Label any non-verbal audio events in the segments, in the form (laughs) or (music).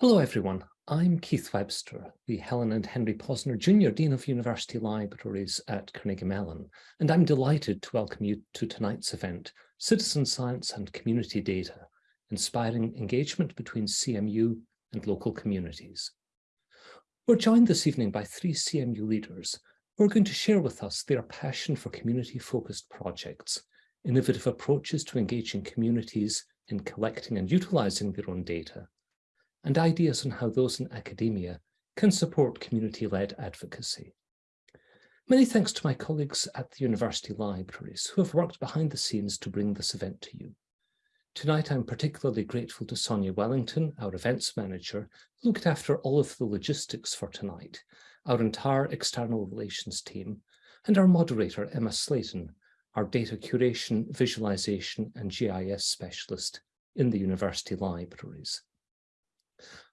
Hello, everyone. I'm Keith Webster, the Helen and Henry Posner Jr. Dean of University Libraries at Carnegie Mellon, and I'm delighted to welcome you to tonight's event, Citizen Science and Community Data, Inspiring Engagement Between CMU and Local Communities. We're joined this evening by three CMU leaders who are going to share with us their passion for community-focused projects, innovative approaches to engaging communities in collecting and utilising their own data, and ideas on how those in academia can support community-led advocacy. Many thanks to my colleagues at the university libraries who have worked behind the scenes to bring this event to you. Tonight, I'm particularly grateful to Sonia Wellington, our events manager, who looked after all of the logistics for tonight, our entire external relations team, and our moderator, Emma Slayton, our data curation, visualization, and GIS specialist in the university libraries.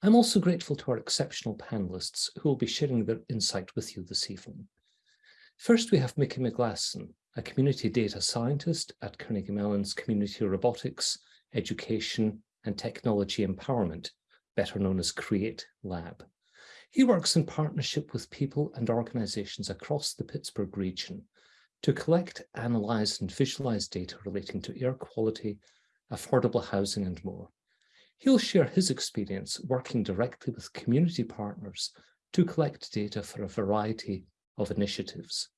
I'm also grateful to our exceptional panelists who will be sharing their insight with you this evening. First, we have Mickey McGlasson, a community data scientist at Carnegie Mellon's Community Robotics, Education and Technology Empowerment, better known as CREATE Lab. He works in partnership with people and organizations across the Pittsburgh region to collect, analyze and visualize data relating to air quality, affordable housing and more. He'll share his experience working directly with community partners to collect data for a variety of initiatives.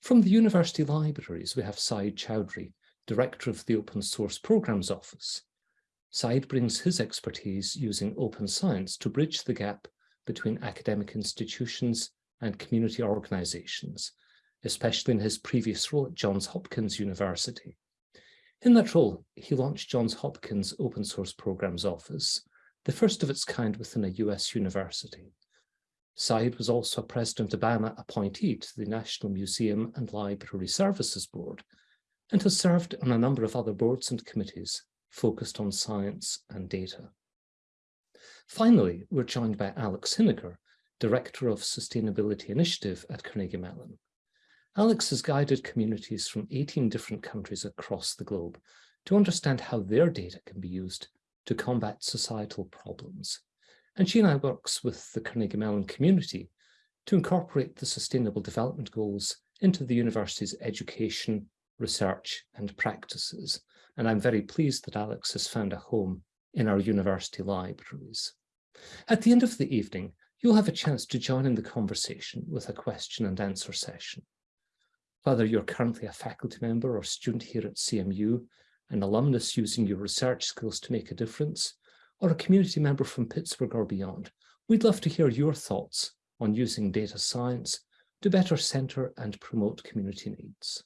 From the university libraries, we have Sayeed Choudhury, Director of the Open Source Programs Office. Sayeed brings his expertise using open science to bridge the gap between academic institutions and community organizations, especially in his previous role at Johns Hopkins University. In that role, he launched Johns Hopkins Open Source Programs Office, the first of its kind within a US university. Sayeed was also a President Obama appointee to the National Museum and Library Services Board and has served on a number of other boards and committees focused on science and data. Finally, we're joined by Alex Hiniker, Director of Sustainability Initiative at Carnegie Mellon. Alex has guided communities from 18 different countries across the globe to understand how their data can be used to combat societal problems. And she now works with the Carnegie Mellon community to incorporate the Sustainable Development Goals into the university's education, research and practices. And I'm very pleased that Alex has found a home in our university libraries. At the end of the evening, you'll have a chance to join in the conversation with a question and answer session. Whether you're currently a faculty member or student here at CMU, an alumnus using your research skills to make a difference, or a community member from Pittsburgh or beyond, we'd love to hear your thoughts on using data science to better centre and promote community needs.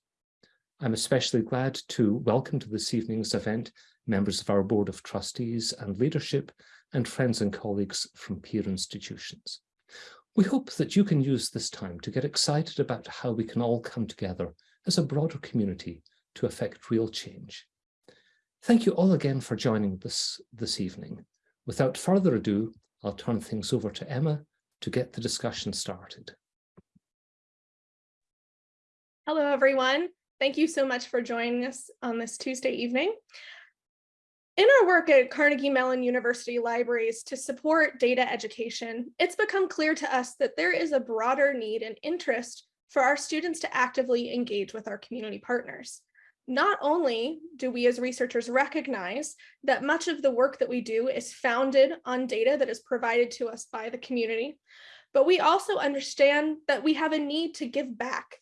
I'm especially glad to welcome to this evening's event members of our Board of Trustees and leadership and friends and colleagues from peer institutions. We hope that you can use this time to get excited about how we can all come together as a broader community to effect real change. Thank you all again for joining us this evening. Without further ado, I'll turn things over to Emma to get the discussion started. Hello, everyone. Thank you so much for joining us on this Tuesday evening. In our work at Carnegie Mellon University Libraries to support data education, it's become clear to us that there is a broader need and interest for our students to actively engage with our community partners. Not only do we as researchers recognize that much of the work that we do is founded on data that is provided to us by the community, but we also understand that we have a need to give back,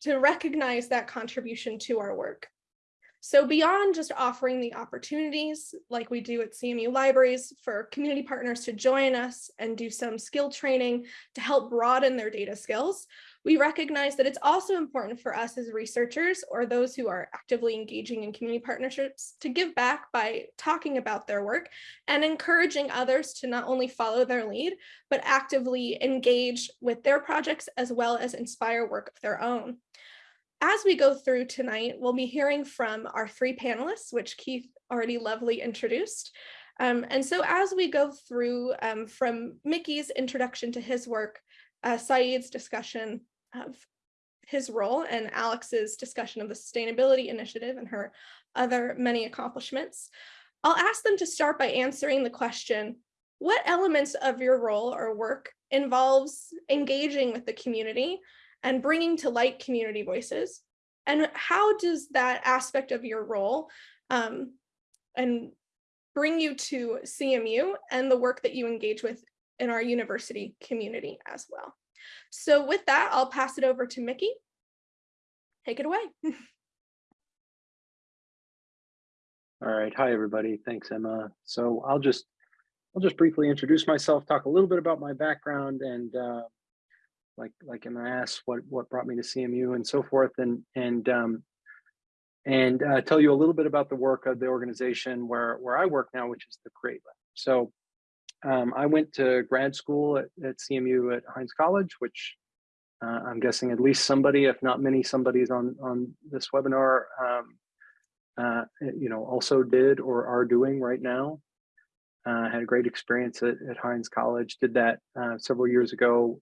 to recognize that contribution to our work. So beyond just offering the opportunities like we do at CMU libraries for community partners to join us and do some skill training to help broaden their data skills, we recognize that it's also important for us as researchers or those who are actively engaging in community partnerships to give back by talking about their work and encouraging others to not only follow their lead, but actively engage with their projects as well as inspire work of their own. As we go through tonight, we'll be hearing from our three panelists, which Keith already lovely introduced. Um, and so as we go through um, from Mickey's introduction to his work, uh, Sayeed's discussion of his role and Alex's discussion of the sustainability initiative and her other many accomplishments, I'll ask them to start by answering the question, what elements of your role or work involves engaging with the community and bringing to light community voices? And how does that aspect of your role um, and bring you to CMU and the work that you engage with in our university community as well? So with that, I'll pass it over to Mickey. Take it away. (laughs) All right. Hi, everybody. Thanks, Emma. So I'll just I'll just briefly introduce myself, talk a little bit about my background and uh, like like asked, what what brought me to CMU and so forth, and and um, and uh, tell you a little bit about the work of the organization where where I work now, which is the Create Lab. So um, I went to grad school at, at CMU at Heinz College, which uh, I'm guessing at least somebody, if not many somebody's on on this webinar, um, uh, you know, also did or are doing right now. Uh, had a great experience at, at Heinz College, did that uh, several years ago.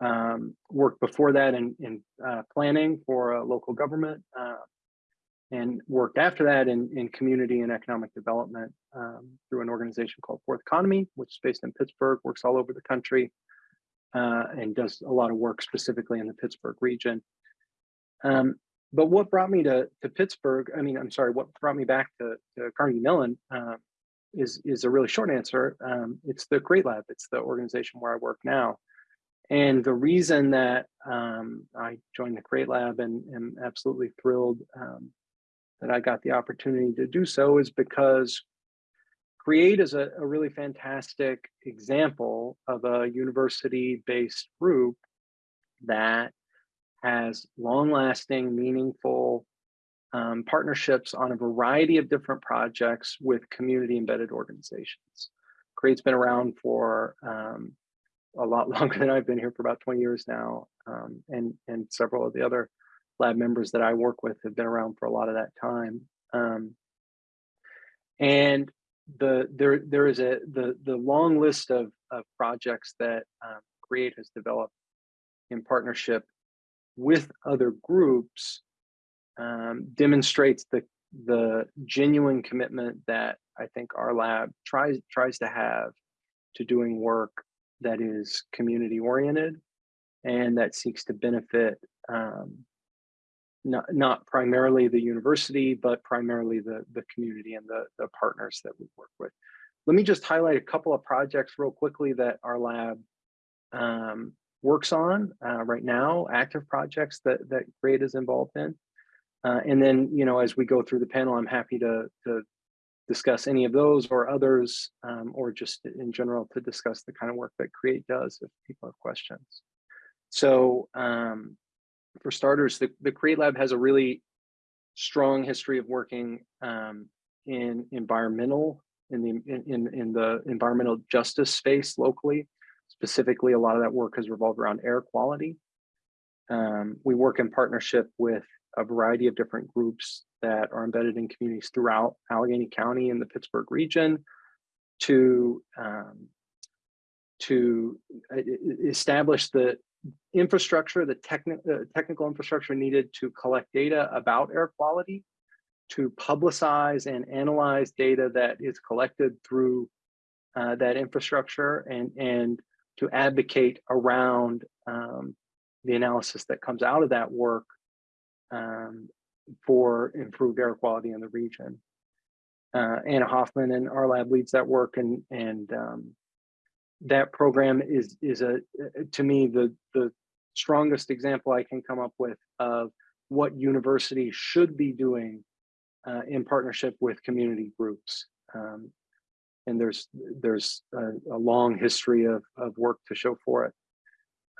Um, worked before that in, in uh, planning for a local government uh, and worked after that in, in community and economic development um, through an organization called Fourth Economy, which is based in Pittsburgh, works all over the country uh, and does a lot of work specifically in the Pittsburgh region. Um, but what brought me to, to Pittsburgh, I mean, I'm sorry, what brought me back to, to Carnegie Mellon uh, is, is a really short answer. Um, it's the Create Lab. It's the organization where I work now. And the reason that um, I joined the Create Lab and am absolutely thrilled um, that I got the opportunity to do so is because Create is a, a really fantastic example of a university-based group that has long-lasting, meaningful um, partnerships on a variety of different projects with community embedded organizations. Create's been around for um, a lot (laughs) longer than I've been here for about 20 years now. Um, and, and several of the other lab members that I work with have been around for a lot of that time. Um, and the there there is a the the long list of, of projects that um, Create has developed in partnership with other groups um, demonstrates the the genuine commitment that I think our lab tries tries to have to doing work that is community oriented and that seeks to benefit um, not, not primarily the university, but primarily the, the community and the, the partners that we work with. Let me just highlight a couple of projects real quickly that our lab um, works on uh, right now, active projects that, that Create is involved in. Uh, and then, you know, as we go through the panel, I'm happy to, to discuss any of those or others, um, or just in general to discuss the kind of work that Create does if people have questions. So um, for starters, the, the Create Lab has a really strong history of working um, in environmental, in the in, in the environmental justice space locally. Specifically, a lot of that work has revolved around air quality. Um, we work in partnership with a variety of different groups that are embedded in communities throughout Allegheny County and the Pittsburgh region to um, to establish the infrastructure, the techni uh, technical infrastructure needed to collect data about air quality, to publicize and analyze data that is collected through uh, that infrastructure and, and to advocate around um, the analysis that comes out of that work um, for improved air quality in the region. Uh, Anna Hoffman and our lab leads that work and, and um, that program is is a to me the the strongest example I can come up with of what universities should be doing uh, in partnership with community groups. Um, and there's there's a, a, long history of, of work to show for it.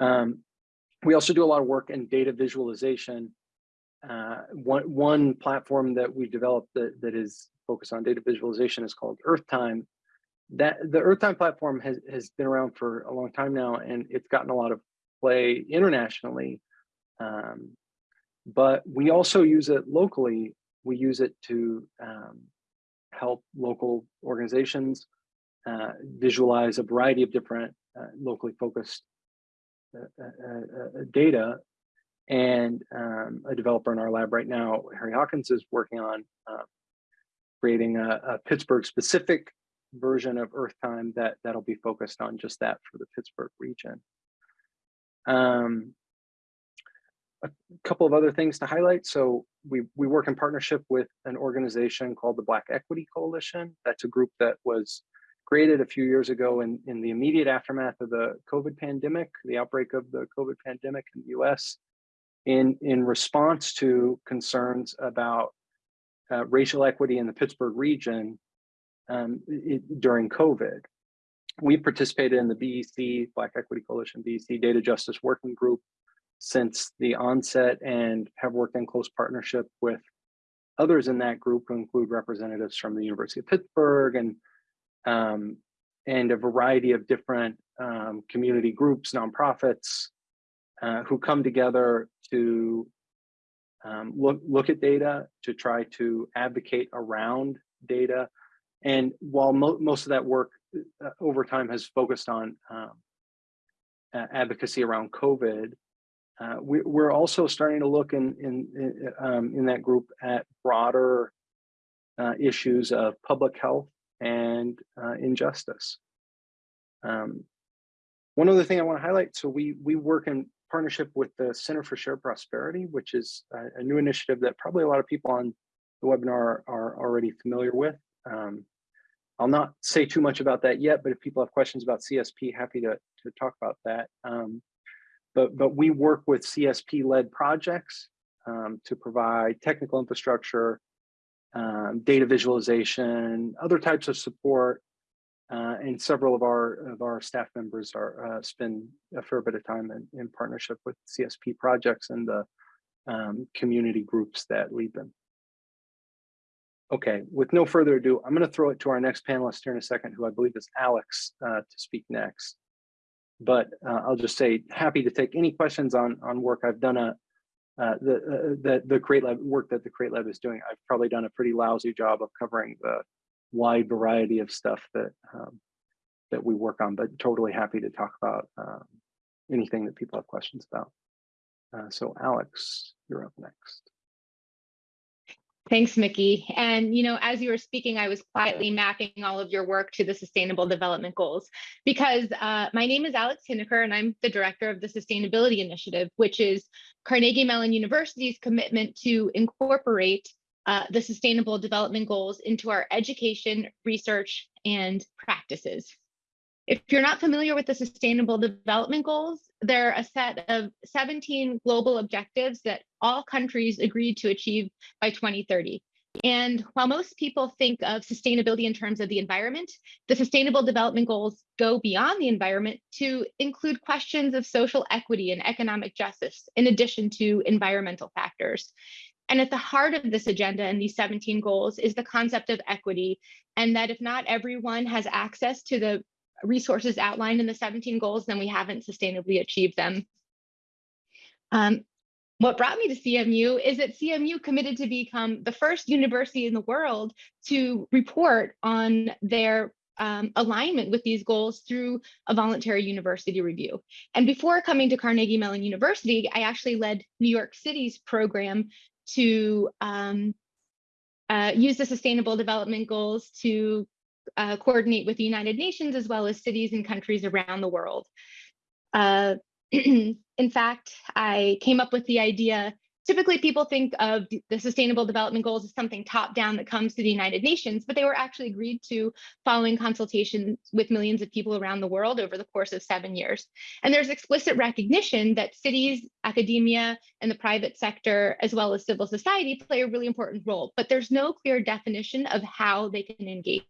Um, we also do a lot of work in data visualization. Uh, one, one platform that we developed that, that is focused on data visualization is called EarthTime that the EarthTime platform has, has been around for a long time now and it's gotten a lot of play internationally. Um, but we also use it locally. We use it to um, help local organizations uh, visualize a variety of different uh, locally focused uh, uh, uh, data. And um, a developer in our lab right now, Harry Hawkins, is working on creating a, a Pittsburgh specific version of Earth Time that that'll be focused on just that for the Pittsburgh region. Um, a couple of other things to highlight. So we we work in partnership with an organization called the Black Equity Coalition. That's a group that was created a few years ago in, in the immediate aftermath of the COVID pandemic, the outbreak of the COVID pandemic in the US, in, in response to concerns about uh, racial equity in the Pittsburgh region um, it, during COVID. We participated in the BEC, Black Equity Coalition, BEC Data Justice Working Group since the onset and have worked in close partnership with others in that group who include representatives from the University of Pittsburgh and um, and a variety of different um, community groups, nonprofits, uh, who come together to um, look, look at data, to try to advocate around data. And while mo most of that work uh, over time has focused on um, uh, advocacy around COVID, uh, we, are also starting to look in, in, in, um, in that group at broader uh, issues of public health and uh, injustice. Um, one other thing I want to highlight, so we we work in partnership with the Center for Shared Prosperity, which is a, a new initiative that probably a lot of people on the webinar are already familiar with. Um, I'll not say too much about that yet, but if people have questions about CSP, happy to, to talk about that. Um, but, but we work with CSP-led projects um, to provide technical infrastructure, um, data visualization, other types of support, uh, and several of our of our staff members are uh, spend a fair bit of time in, in partnership with CSP projects and the um, community groups that lead them. Okay, with no further ado, I'm going to throw it to our next panelist here in a second, who I believe is Alex, uh, to speak next. But uh, I'll just say happy to take any questions on on work I've done a uh, the, uh, the the Create Lab work that the Create Lab is doing. I've probably done a pretty lousy job of covering the wide variety of stuff that um, that we work on, but totally happy to talk about um, anything that people have questions about. Uh, so Alex, you're up next. Thanks, Mickey. And, you know, as you were speaking, I was quietly mapping all of your work to the Sustainable Development Goals because uh, my name is Alex Hiniker and I'm the director of the Sustainability Initiative, which is Carnegie Mellon University's commitment to incorporate uh, the Sustainable Development Goals into our education, research, and practices. If you're not familiar with the Sustainable Development Goals, they're a set of 17 global objectives that all countries agreed to achieve by 2030. And while most people think of sustainability in terms of the environment, the Sustainable Development Goals go beyond the environment to include questions of social equity and economic justice, in addition to environmental factors. And at the heart of this agenda and these 17 goals is the concept of equity, and that if not everyone has access to the resources outlined in the 17 goals, then we haven't sustainably achieved them. Um, what brought me to CMU is that CMU committed to become the first university in the world to report on their um, alignment with these goals through a voluntary university review. And before coming to Carnegie Mellon University, I actually led New York City's program to um, uh, use the Sustainable Development Goals to uh, coordinate with the United Nations as well as cities and countries around the world. Uh, (clears throat) in fact, I came up with the idea typically people think of the sustainable development goals as something top down that comes to the united nations but they were actually agreed to following consultations with millions of people around the world over the course of seven years and there's explicit recognition that cities academia and the private sector as well as civil society play a really important role but there's no clear definition of how they can engage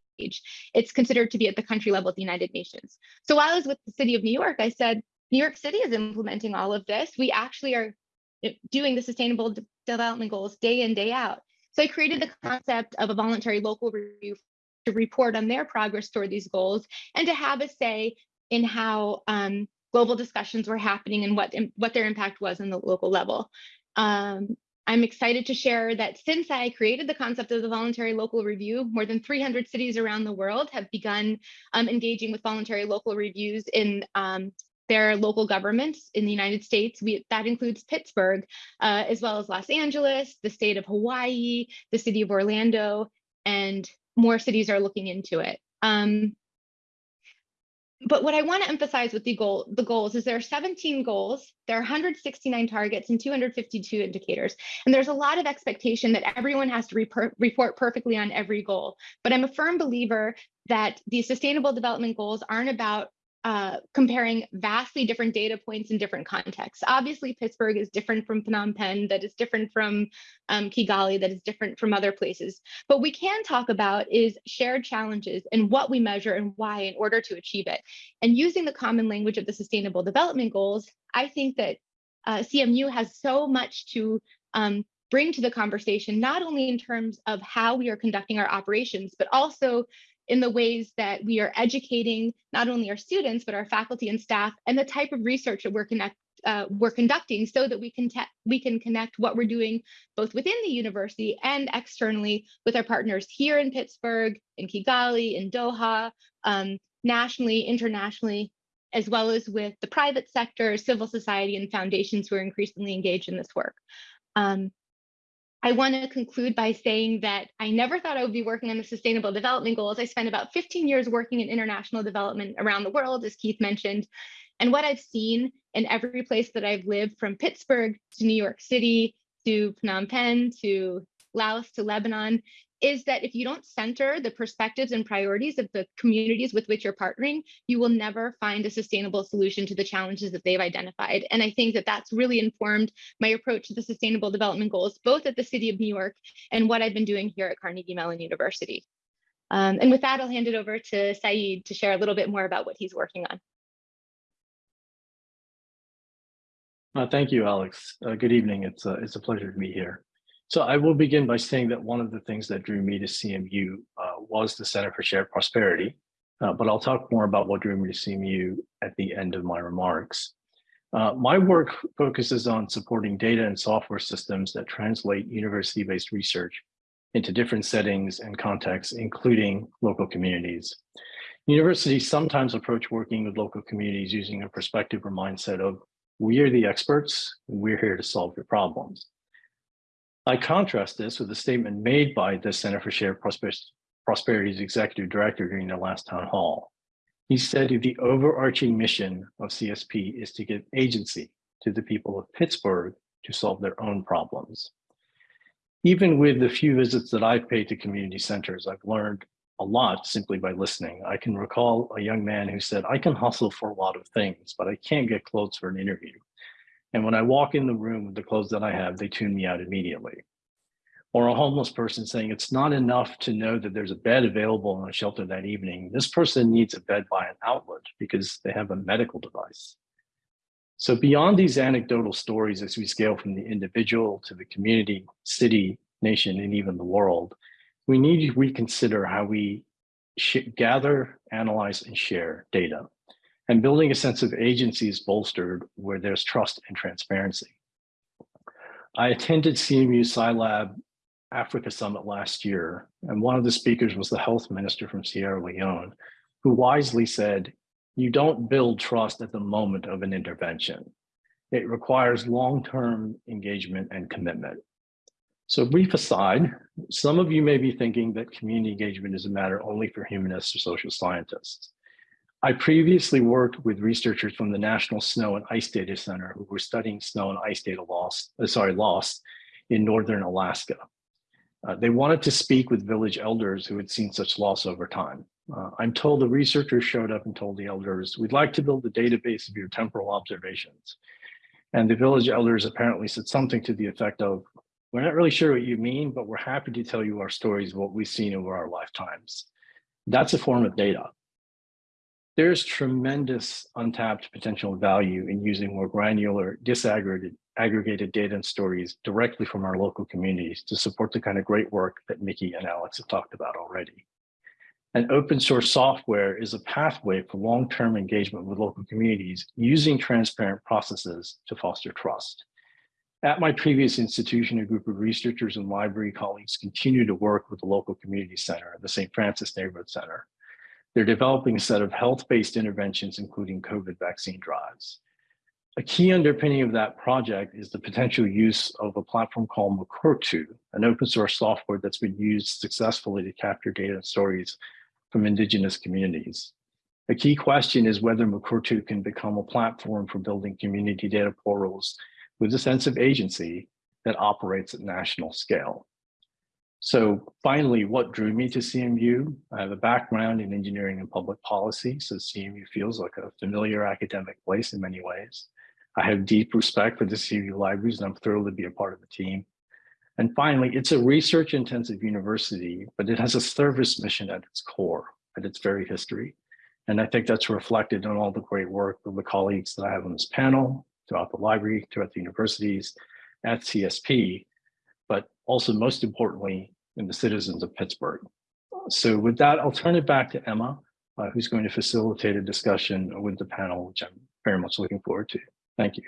it's considered to be at the country level at the United Nations. So while I was with the city of New York, I said, New York City is implementing all of this. We actually are doing the sustainable de development goals day in, day out. So I created the concept of a voluntary local review to report on their progress toward these goals and to have a say in how um, global discussions were happening and what, what their impact was on the local level. Um, I'm excited to share that since I created the concept of the voluntary local review, more than 300 cities around the world have begun um, engaging with voluntary local reviews in um, their local governments in the United States. We, that includes Pittsburgh, uh, as well as Los Angeles, the state of Hawaii, the city of Orlando, and more cities are looking into it. Um, but what I want to emphasize with the goal, the goals is there are 17 goals, there are 169 targets and 252 indicators. And there's a lot of expectation that everyone has to report perfectly on every goal. But I'm a firm believer that the sustainable development goals aren't about uh, comparing vastly different data points in different contexts. Obviously, Pittsburgh is different from Phnom Penh, that is different from um, Kigali, that is different from other places. But we can talk about is shared challenges and what we measure and why in order to achieve it. And using the common language of the Sustainable Development Goals, I think that uh, CMU has so much to um, bring to the conversation, not only in terms of how we are conducting our operations, but also in the ways that we are educating not only our students, but our faculty and staff and the type of research that we're, uh, we're conducting so that we can, we can connect what we're doing both within the university and externally with our partners here in Pittsburgh, in Kigali, in Doha, um, nationally, internationally, as well as with the private sector, civil society, and foundations who are increasingly engaged in this work. Um, I want to conclude by saying that I never thought I would be working on the sustainable development goals. I spent about 15 years working in international development around the world, as Keith mentioned. And what I've seen in every place that I've lived from Pittsburgh to New York City to Phnom Penh to Laos to Lebanon is that if you don't center the perspectives and priorities of the communities with which you're partnering, you will never find a sustainable solution to the challenges that they've identified. And I think that that's really informed my approach to the sustainable development goals, both at the city of New York and what I've been doing here at Carnegie Mellon University. Um, and with that, I'll hand it over to Sayeed to share a little bit more about what he's working on. Uh, thank you, Alex. Uh, good evening. It's a, it's a pleasure to be here. So I will begin by saying that one of the things that drew me to CMU uh, was the Center for Shared Prosperity, uh, but I'll talk more about what drew me to CMU at the end of my remarks. Uh, my work focuses on supporting data and software systems that translate university-based research into different settings and contexts, including local communities. Universities sometimes approach working with local communities using a perspective or mindset of, we are the experts, we're here to solve your problems. I contrast this with a statement made by the Center for Shared Prosperity's executive director during the last town hall. He said the overarching mission of CSP is to give agency to the people of Pittsburgh to solve their own problems. Even with the few visits that I've paid to community centers, I've learned a lot simply by listening. I can recall a young man who said, I can hustle for a lot of things, but I can't get clothes for an interview. And when I walk in the room with the clothes that I have, they tune me out immediately. Or a homeless person saying it's not enough to know that there's a bed available in a shelter that evening. This person needs a bed by an outlet because they have a medical device. So beyond these anecdotal stories, as we scale from the individual to the community, city, nation, and even the world, we need to reconsider how we gather, analyze, and share data and building a sense of agency is bolstered where there's trust and transparency. I attended CMU SciLab Africa Summit last year, and one of the speakers was the health minister from Sierra Leone, who wisely said, you don't build trust at the moment of an intervention. It requires long-term engagement and commitment. So brief aside, some of you may be thinking that community engagement is a matter only for humanists or social scientists. I previously worked with researchers from the National Snow and Ice Data Center who were studying snow and ice data loss, uh, sorry, loss in Northern Alaska. Uh, they wanted to speak with village elders who had seen such loss over time. Uh, I'm told the researchers showed up and told the elders, we'd like to build a database of your temporal observations. And the village elders apparently said something to the effect of, we're not really sure what you mean, but we're happy to tell you our stories of what we've seen over our lifetimes. That's a form of data there's tremendous untapped potential value in using more granular, disaggregated aggregated data and stories directly from our local communities to support the kind of great work that Mickey and Alex have talked about already. And open source software is a pathway for long-term engagement with local communities using transparent processes to foster trust. At my previous institution, a group of researchers and library colleagues continue to work with the local community center, the St. Francis Neighborhood Center, they're developing a set of health-based interventions, including COVID vaccine drives. A key underpinning of that project is the potential use of a platform called Mukurtu, an open source software that's been used successfully to capture data and stories from indigenous communities. A key question is whether Mukurtu can become a platform for building community data portals with a sense of agency that operates at national scale. So finally, what drew me to CMU? I have a background in engineering and public policy, so CMU feels like a familiar academic place in many ways. I have deep respect for the CMU libraries and I'm thrilled to be a part of the team. And finally, it's a research intensive university, but it has a service mission at its core, at its very history. And I think that's reflected in all the great work of the colleagues that I have on this panel, throughout the library, throughout the universities, at CSP, also most importantly, in the citizens of Pittsburgh. So with that, I'll turn it back to Emma, uh, who's going to facilitate a discussion with the panel, which I'm very much looking forward to. Thank you.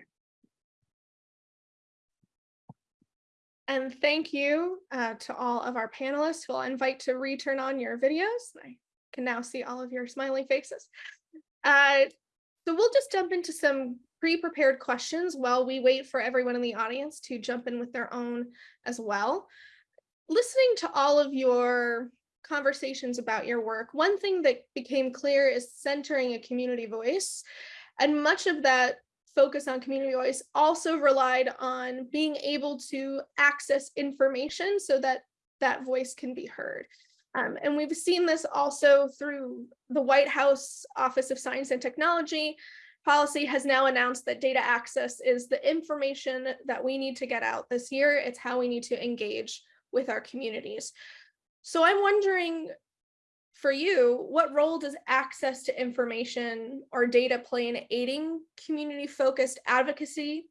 And thank you uh, to all of our panelists who I'll invite to return on your videos. I can now see all of your smiling faces. Uh, so we'll just jump into some pre-prepared questions while we wait for everyone in the audience to jump in with their own as well. Listening to all of your conversations about your work, one thing that became clear is centering a community voice. And much of that focus on community voice also relied on being able to access information so that that voice can be heard. Um, and we've seen this also through the White House Office of Science and Technology. Policy has now announced that data access is the information that we need to get out this year. It's how we need to engage with our communities. So I'm wondering for you, what role does access to information or data play in aiding community focused advocacy?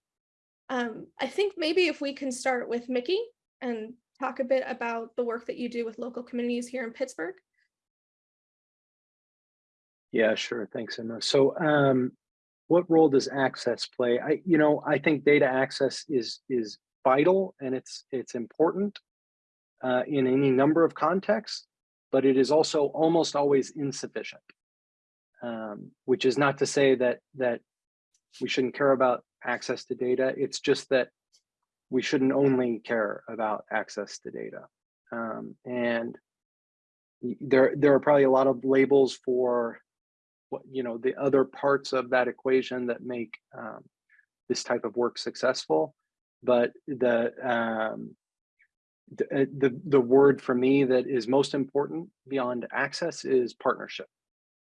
Um, I think maybe if we can start with Mickey and talk a bit about the work that you do with local communities here in Pittsburgh. Yeah, sure. Thanks, Emma. So um, what role does access play? I, you know, I think data access is is vital and it's it's important uh, in any number of contexts but it is also almost always insufficient. Um, which is not to say that that we shouldn't care about access to data. It's just that we shouldn't only care about access to data. Um, and there, there are probably a lot of labels for you know the other parts of that equation that make um, this type of work successful. But the um, uh, the, the, word for me that is most important beyond access is partnership.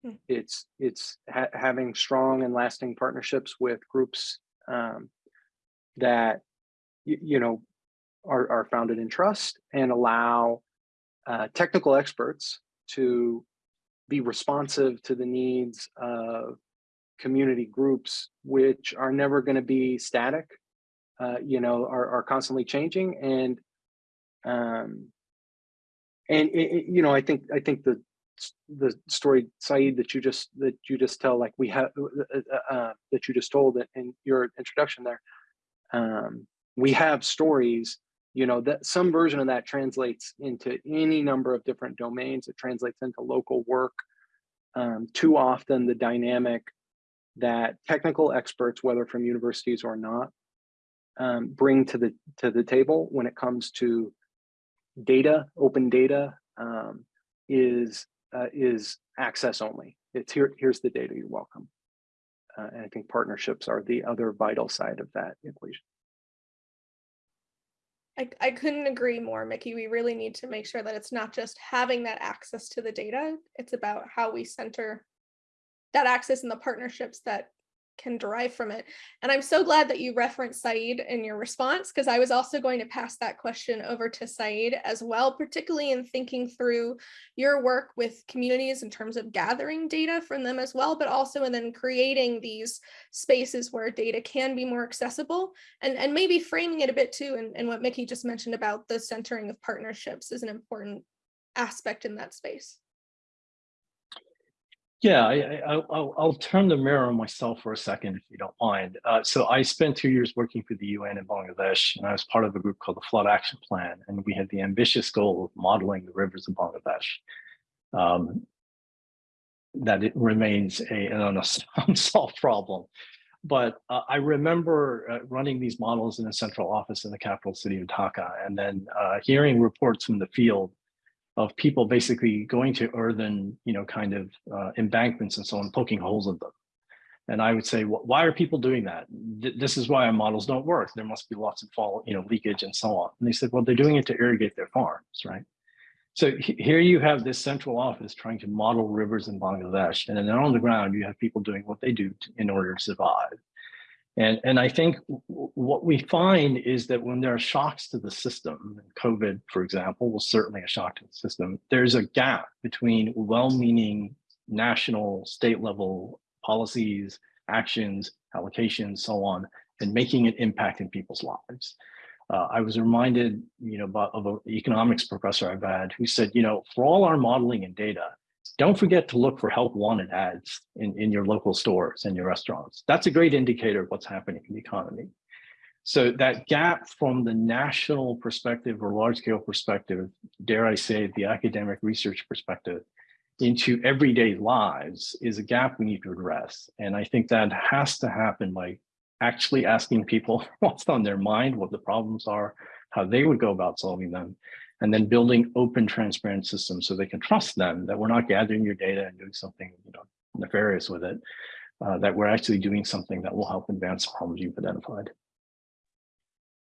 Hmm. It's it's ha having strong and lasting partnerships with groups um, that you know are, are founded in trust and allow uh, technical experts to be responsive to the needs of community groups, which are never going to be static, uh, you know, are, are constantly changing and um, and it, it, you know, I think I think the the story Sayeed that you just that you just tell like we have uh, uh, uh, that you just told in your introduction there um, we have stories you know that some version of that translates into any number of different domains it translates into local work um, too often the dynamic that technical experts whether from universities or not um, bring to the to the table when it comes to data, open data um, is uh, is access only. It's here. Here's the data. You're welcome. Uh, and I think partnerships are the other vital side of that equation. I, I couldn't agree more, Mickey. We really need to make sure that it's not just having that access to the data. It's about how we center that access and the partnerships that can derive from it. And I'm so glad that you referenced Sayeed in your response, because I was also going to pass that question over to Sayeed as well, particularly in thinking through your work with communities in terms of gathering data from them as well, but also in then creating these spaces where data can be more accessible and, and maybe framing it a bit too. And, and what Mickey just mentioned about the centering of partnerships is an important aspect in that space. Yeah, I, will I'll turn the mirror on myself for a second, if you don't mind. Uh, so I spent two years working for the UN in Bangladesh, and I was part of a group called the Flood Action Plan, and we had the ambitious goal of modeling the rivers of Bangladesh. Um, that it remains a, an unsolved (laughs) problem. But uh, I remember uh, running these models in a central office in the capital city of Dhaka, and then uh, hearing reports from the field of people basically going to earthen, you know, kind of uh, embankments and so on, poking holes in them. And I would say, "Wh- why are people doing that? Th- This is why our models don't work. There must be lots of fall, you know, leakage and so on. And they said, well, they're doing it to irrigate their farms, right? So here you have this central office trying to model rivers in Bangladesh, and then on the ground you have people doing what they do to- in order to survive. And, and I think what we find is that when there are shocks to the system, COVID, for example, was certainly a shock to the system, there's a gap between well-meaning national, state level policies, actions, allocations, so on, and making an impact in people's lives. Uh, I was reminded, you know, of an economics professor I've had who said, you know, for all our modeling and data, don't forget to look for help wanted ads in, in your local stores and your restaurants. That's a great indicator of what's happening in the economy. So that gap from the national perspective or large scale perspective, dare I say, the academic research perspective, into everyday lives is a gap we need to address. And I think that has to happen by actually asking people (laughs) what's on their mind, what the problems are, how they would go about solving them, and then building open, transparent systems so they can trust them that we're not gathering your data and doing something you know, nefarious with it, uh, that we're actually doing something that will help advance the problems you've identified.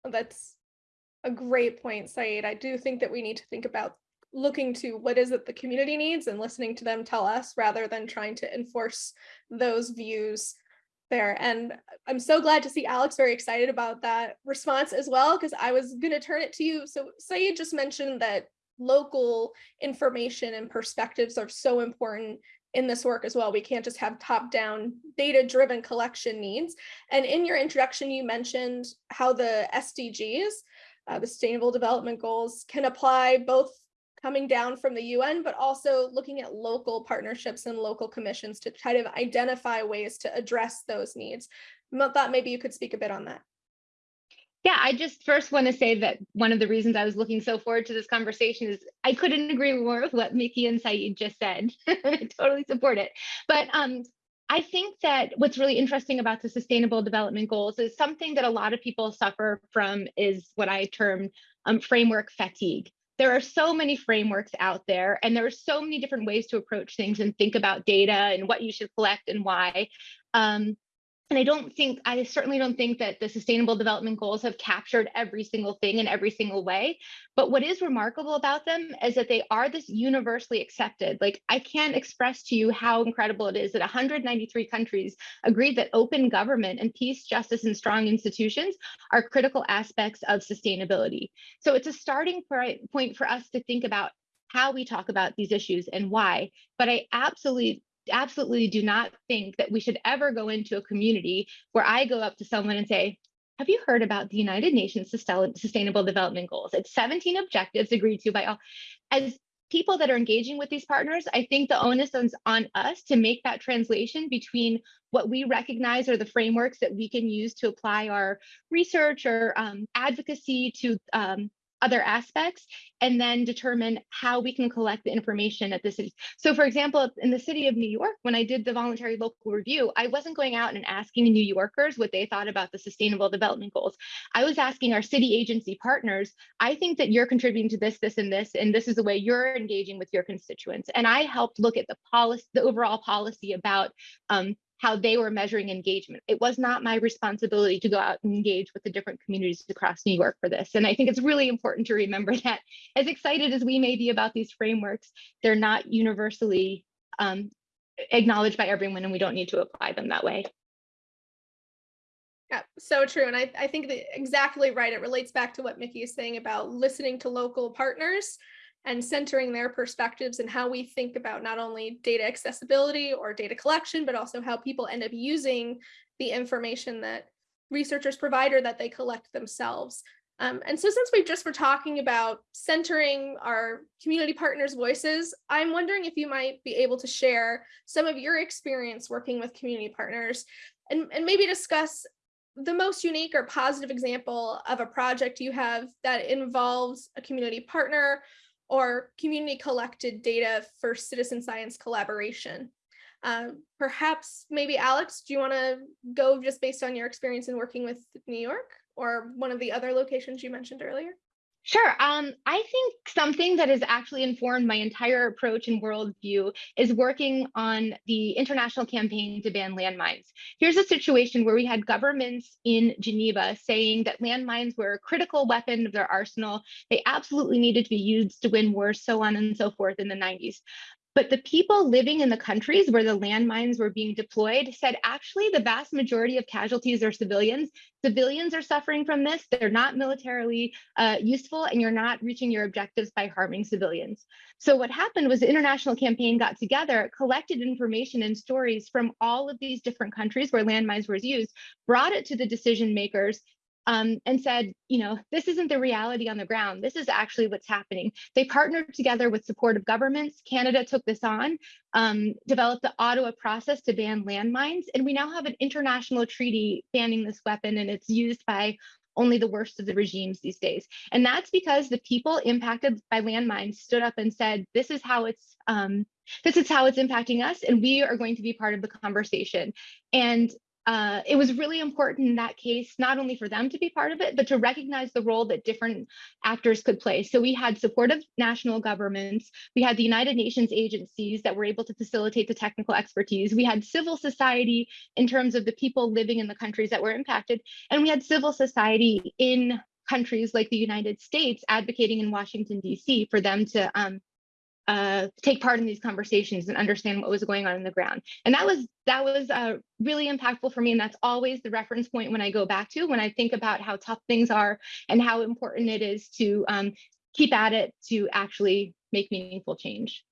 That's a great point, Sayeed. I do think that we need to think about looking to what is it the community needs and listening to them tell us rather than trying to enforce those views there. And I'm so glad to see Alex very excited about that response as well, because I was going to turn it to you. So Sayeed just mentioned that local information and perspectives are so important in this work as well. We can't just have top-down data-driven collection needs. And in your introduction, you mentioned how the SDGs, uh, the Sustainable Development Goals, can apply both coming down from the UN, but also looking at local partnerships and local commissions to try to identify ways to address those needs. I thought maybe you could speak a bit on that. Yeah, I just first want to say that one of the reasons I was looking so forward to this conversation is I couldn't agree more with what Mickey and Sayeed just said. (laughs) I totally support it. But um, I think that what's really interesting about the Sustainable Development Goals is something that a lot of people suffer from is what I term um, framework fatigue. There are so many frameworks out there, and there are so many different ways to approach things and think about data and what you should collect and why. Um, and I don't think, I certainly don't think that the Sustainable Development Goals have captured every single thing in every single way. But what is remarkable about them is that they are this universally accepted. Like, I can't express to you how incredible it is that 193 countries agreed that open government and peace, justice, and strong institutions are critical aspects of sustainability. So it's a starting point for us to think about how we talk about these issues and why. But I absolutely absolutely do not think that we should ever go into a community where I go up to someone and say, have you heard about the United Nations Sustainable Development Goals? It's 17 objectives agreed to by all. As people that are engaging with these partners, I think the onus is on us to make that translation between what we recognize are the frameworks that we can use to apply our research or um, advocacy to um, other aspects and then determine how we can collect the information at the city. So for example, in the city of New York, when I did the voluntary local review, I wasn't going out and asking New Yorkers what they thought about the sustainable development goals. I was asking our city agency partners, I think that you're contributing to this, this, and this, and this is the way you're engaging with your constituents. And I helped look at the policy, the overall policy about um, how they were measuring engagement. It was not my responsibility to go out and engage with the different communities across New York for this. And I think it's really important to remember (laughs) that as excited as we may be about these frameworks, they're not universally um, acknowledged by everyone and we don't need to apply them that way. Yeah, so true. And I, I think that exactly right. It relates back to what Mickey is saying about listening to local partners and centering their perspectives and how we think about not only data accessibility or data collection, but also how people end up using the information that researchers provide or that they collect themselves. Um, and so since we just were talking about centering our community partners' voices, I'm wondering if you might be able to share some of your experience working with community partners and, and maybe discuss the most unique or positive example of a project you have that involves a community partner or community collected data for citizen science collaboration. Uh, perhaps maybe Alex, do you want to go just based on your experience in working with New York or one of the other locations you mentioned earlier? Sure. Um, I think something that has actually informed my entire approach and worldview is working on the international campaign to ban landmines. Here's a situation where we had governments in Geneva saying that landmines were a critical weapon of their arsenal. They absolutely needed to be used to win wars, so on and so forth in the 90s. But the people living in the countries where the landmines were being deployed said actually the vast majority of casualties are civilians. Civilians are suffering from this. They're not militarily uh, useful and you're not reaching your objectives by harming civilians. So what happened was the international campaign got together, collected information and stories from all of these different countries where landmines were used, brought it to the decision makers, um, and said, you know, this isn't the reality on the ground. This is actually what's happening. They partnered together with supportive governments. Canada took this on, um, developed the Ottawa process to ban landmines, and we now have an international treaty banning this weapon, and it's used by only the worst of the regimes these days. And that's because the people impacted by landmines stood up and said, this is how it's um, this is how it's impacting us, and we are going to be part of the conversation. And uh, it was really important in that case, not only for them to be part of it, but to recognize the role that different actors could play. So we had supportive national governments, we had the United Nations agencies that were able to facilitate the technical expertise, we had civil society in terms of the people living in the countries that were impacted, and we had civil society in countries like the United States advocating in Washington, DC for them to um, uh, take part in these conversations and understand what was going on in the ground. And that was that was uh, really impactful for me. And that's always the reference point when I go back to when I think about how tough things are and how important it is to um, keep at it to actually make meaningful change.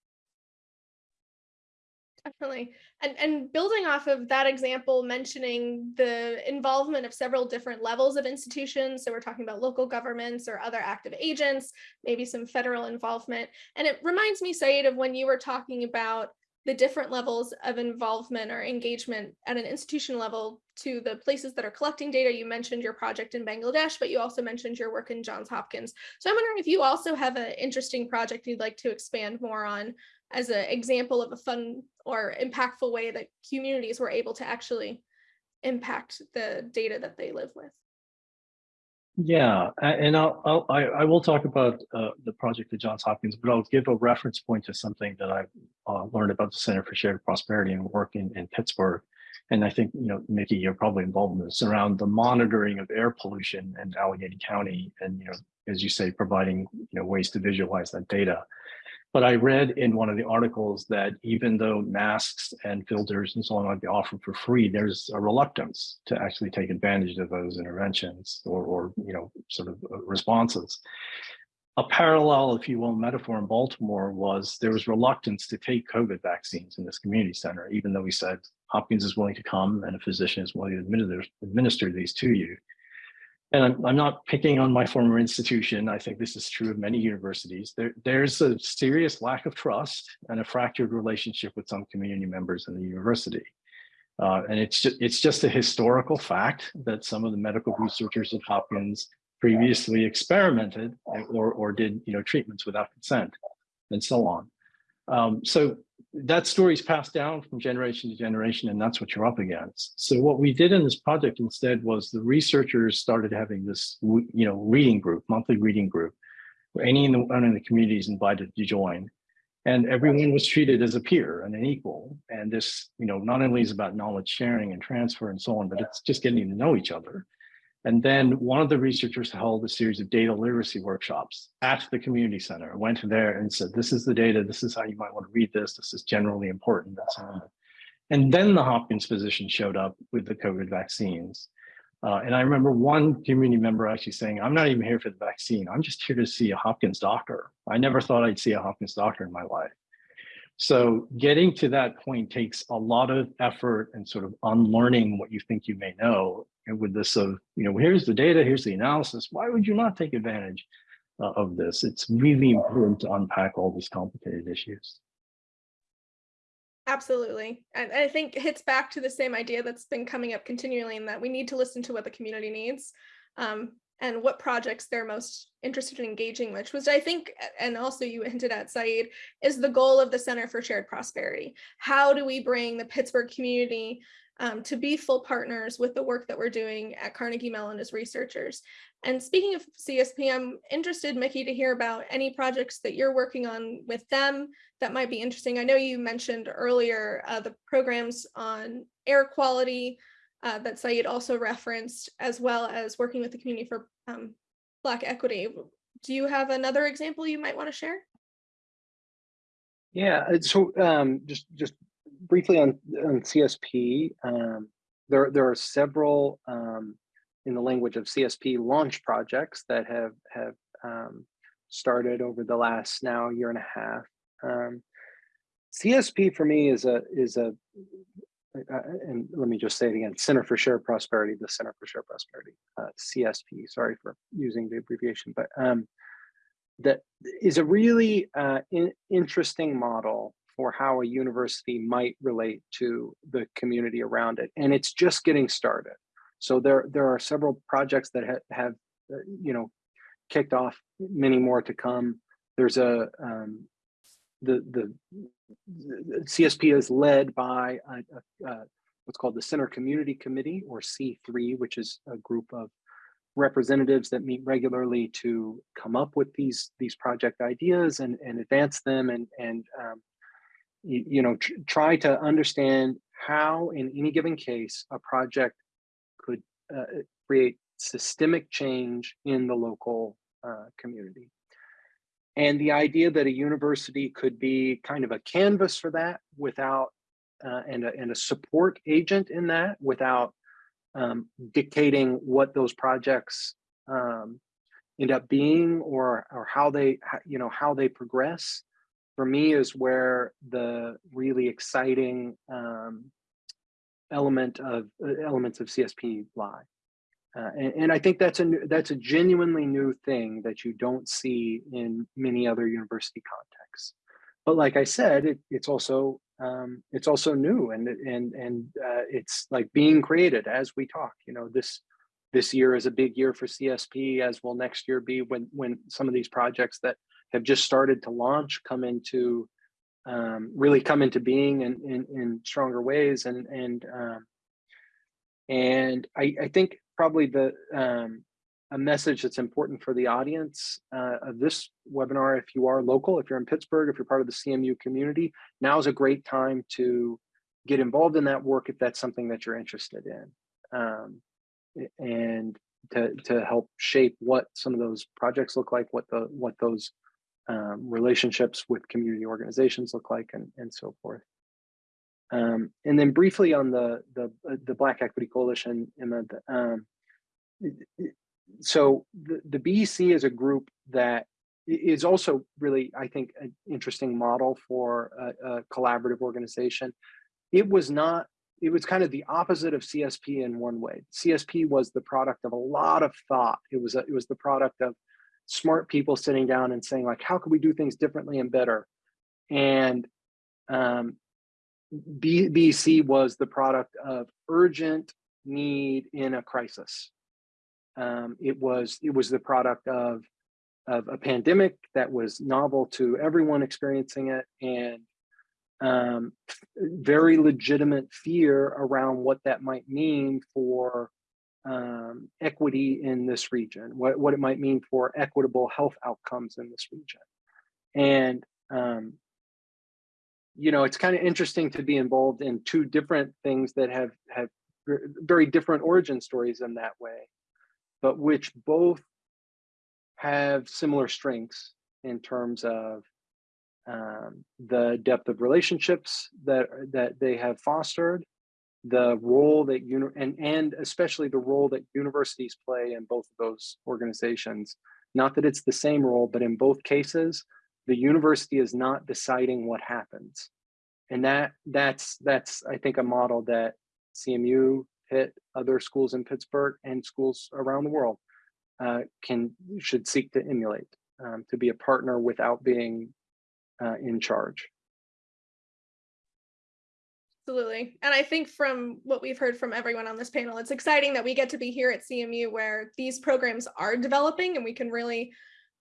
Definitely. And, and building off of that example, mentioning the involvement of several different levels of institutions. So we're talking about local governments or other active agents, maybe some federal involvement. And it reminds me, Sayeed, of when you were talking about the different levels of involvement or engagement at an institution level to the places that are collecting data. You mentioned your project in Bangladesh, but you also mentioned your work in Johns Hopkins. So I'm wondering if you also have an interesting project you'd like to expand more on as an example of a fun or impactful way that communities were able to actually impact the data that they live with. Yeah, and I'll, I'll I, I will talk about uh, the project at Johns Hopkins, but I'll give a reference point to something that I've uh, learned about the Center for Shared Prosperity and work in, in Pittsburgh. And I think, you know, Mickey, you're probably involved in this around the monitoring of air pollution in Allegheny County and, you know, as you say, providing, you know, ways to visualize that data. But I read in one of the articles that even though masks and filters and so on might be offered for free, there's a reluctance to actually take advantage of those interventions or, or you know, sort of uh, responses. A parallel, if you will, metaphor in Baltimore was there was reluctance to take COVID vaccines in this community center, even though we said Hopkins is willing to come and a physician is willing to administer, administer these to you and I'm, I'm, not picking on my former institution. I think this is true of many universities. There, there's a serious lack of trust and a fractured relationship with some community members in the university. Uh, and it's just, it's just a historical fact that some of the medical researchers at Hopkins previously experimented or, or did you know, treatments without consent and so on. Um, so that story is passed down from generation to generation, and that's what you're up against. So what we did in this project instead was the researchers started having this, you know, reading group, monthly reading group, where anyone in the community is invited to join. And everyone was treated as a peer and an equal. And this, you know, not only is about knowledge sharing and transfer and so on, but it's just getting to know each other. And then one of the researchers held a series of data literacy workshops at the community center, went there and said, this is the data, this is how you might want to read this, this is generally important, and. And then the Hopkins physician showed up with the COVID vaccines. Uh, and I remember one community member actually saying, I'm not even here for the vaccine. I'm just here to see a Hopkins doctor. I never thought I'd see a Hopkins doctor in my life. So getting to that point takes a lot of effort and sort of unlearning what you think you may know and with this of, you know, here's the data, here's the analysis. Why would you not take advantage uh, of this? It's really important to unpack all these complicated issues. Absolutely. And I think it hits back to the same idea that's been coming up continually in that we need to listen to what the community needs um, and what projects they're most interested in engaging with, which I think, and also you hinted at, Sayeed, is the goal of the Center for Shared Prosperity. How do we bring the Pittsburgh community um, to be full partners with the work that we're doing at Carnegie Mellon as researchers. And speaking of CSP, I'm interested, Mickey, to hear about any projects that you're working on with them that might be interesting. I know you mentioned earlier uh, the programs on air quality uh, that Sayeed also referenced, as well as working with the community for um, Black equity. Do you have another example you might want to share? Yeah, uh, so um, just just briefly on, on CSP, um, there, there are several, um, in the language of CSP, launch projects that have, have um, started over the last now year and a half. Um, CSP for me is a, is a uh, and let me just say it again, Center for Shared Prosperity, the Center for Shared Prosperity, uh, CSP, sorry for using the abbreviation, but um, that is a really uh, in, interesting model for how a university might relate to the community around it. And it's just getting started. So there, there are several projects that ha have, uh, you know, kicked off, many more to come. There's a, um, the, the, the, CSP is led by a, a, a, what's called the Center Community Committee or C3, which is a group of representatives that meet regularly to come up with these these project ideas and, and advance them and, and um, you, you know, tr try to understand how in any given case, a project could uh, create systemic change in the local uh, community. And the idea that a university could be kind of a canvas for that without, uh, and, a, and a support agent in that without um, dictating what those projects um, end up being or, or how they, you know, how they progress for me is where the really exciting um, element of uh, elements of CSP lie. Uh, and, and, I think that's a new, that's a genuinely new thing that you don't see in many other university contexts. But like I said, it, it's also um, it's also new and and and uh, it's like being created as we talk. You know, this this year is a big year for CSP, as will next year be when when some of these projects that have just started to launch come into um, really come into being in, in, in stronger ways and and um, and I, I, think probably the um, a message that's important for the audience uh, of this webinar if you are local if you're in Pittsburgh if you're part of the CMU community now is a great time to get involved in that work if that's something that you're interested in um, and to to help shape what some of those projects look like what the what those um, relationships with community organizations look like and, and so forth. Um, and then briefly on the, the, uh, the Black Equity Coalition, Emma, um, so the, the BEC is a group that is also really, I think, an interesting model for a, a collaborative organization. It was not it was kind of the opposite of CSP in one way. CSP was the product of a lot of thought. It was a, it was the product of smart people sitting down and saying like, how can we do things differently and better? And um, BEC was the product of urgent need in a crisis. Um, it was it was the product of of a pandemic that was novel to everyone experiencing it and um, very legitimate fear around what that might mean for um, equity in this region, what, what it might mean for equitable health outcomes in this region. And, um, you know, it's kind of interesting to be involved in two different things that have, have very different origin stories in that way, but which both have similar strengths in terms of um, the depth of relationships that that they have fostered the role that you and and especially the role that universities play in both of those organizations. Not that it's the same role but in both cases the university is not deciding what happens and that that's that's i think a model that cmu Pitt other schools in pittsburgh and schools around the world uh, can should seek to emulate um, to be a partner without being uh, in charge Absolutely. And I think from what we've heard from everyone on this panel, it's exciting that we get to be here at CMU where these programs are developing and we can really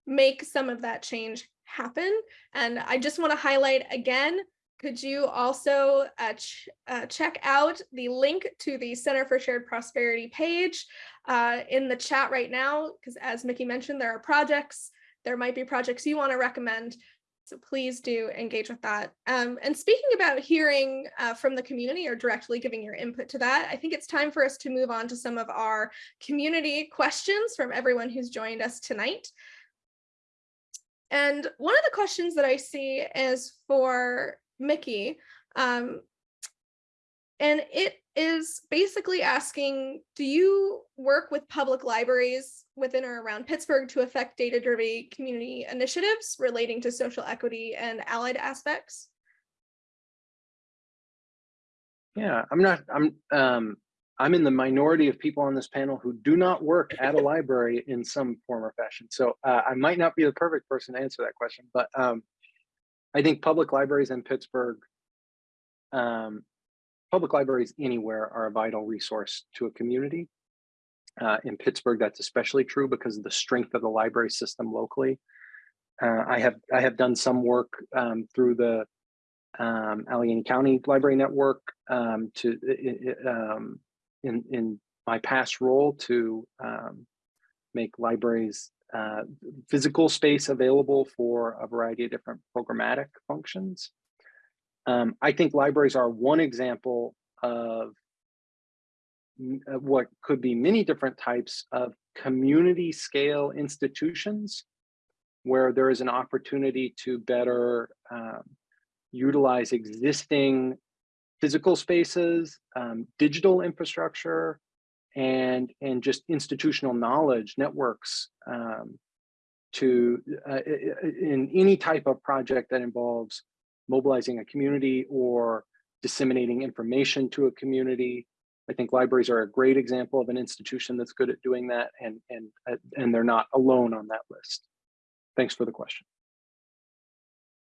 make some of that change happen. And I just want to highlight again, could you also uh, ch uh, check out the link to the Center for Shared Prosperity page uh, in the chat right now? Because as Mickey mentioned, there are projects. There might be projects you want to recommend. So please do engage with that. Um, and speaking about hearing uh, from the community or directly giving your input to that, I think it's time for us to move on to some of our community questions from everyone who's joined us tonight. And one of the questions that I see is for Mickey. Um, and it is basically asking, do you work with public libraries within or around Pittsburgh to affect data-driven community initiatives relating to social equity and allied aspects? Yeah, I'm not, I'm, um, I'm in the minority of people on this panel who do not work at a library in some form or fashion. So uh, I might not be the perfect person to answer that question, but um, I think public libraries in Pittsburgh, um, public libraries anywhere are a vital resource to a community. Uh, in Pittsburgh, that's especially true because of the strength of the library system locally. Uh, I have I have done some work um, through the um, Allegheny County Library Network um, to um, in in my past role to um, make libraries uh, physical space available for a variety of different programmatic functions. Um, I think libraries are one example of what could be many different types of community scale institutions where there is an opportunity to better um, utilize existing physical spaces, um, digital infrastructure, and and just institutional knowledge networks um, to uh, in any type of project that involves mobilizing a community or disseminating information to a community. I think libraries are a great example of an institution that's good at doing that and and uh, and they're not alone on that list. Thanks for the question.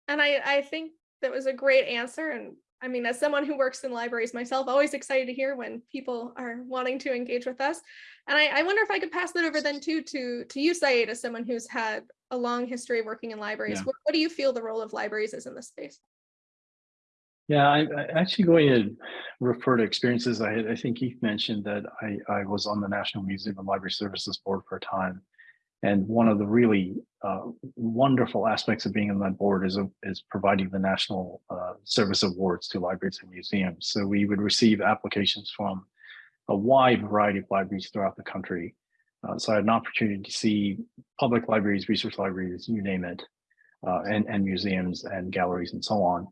And I, I think that was a great answer and I mean, as someone who works in libraries myself, always excited to hear when people are wanting to engage with us. And I, I wonder if I could pass that over then too to, to you, Sayeed, as someone who's had a long history of working in libraries. Yeah. What, what do you feel the role of libraries is in this space? Yeah, I, I actually going to refer to experiences I had. I think Keith mentioned that I, I was on the National Museum and Library Services Board for a time. And one of the really uh, wonderful aspects of being on that board is, is providing the National uh, Service Awards to libraries and museums. So we would receive applications from a wide variety of libraries throughout the country. Uh, so I had an opportunity to see public libraries, research libraries, you name it, uh, and, and museums and galleries and so on.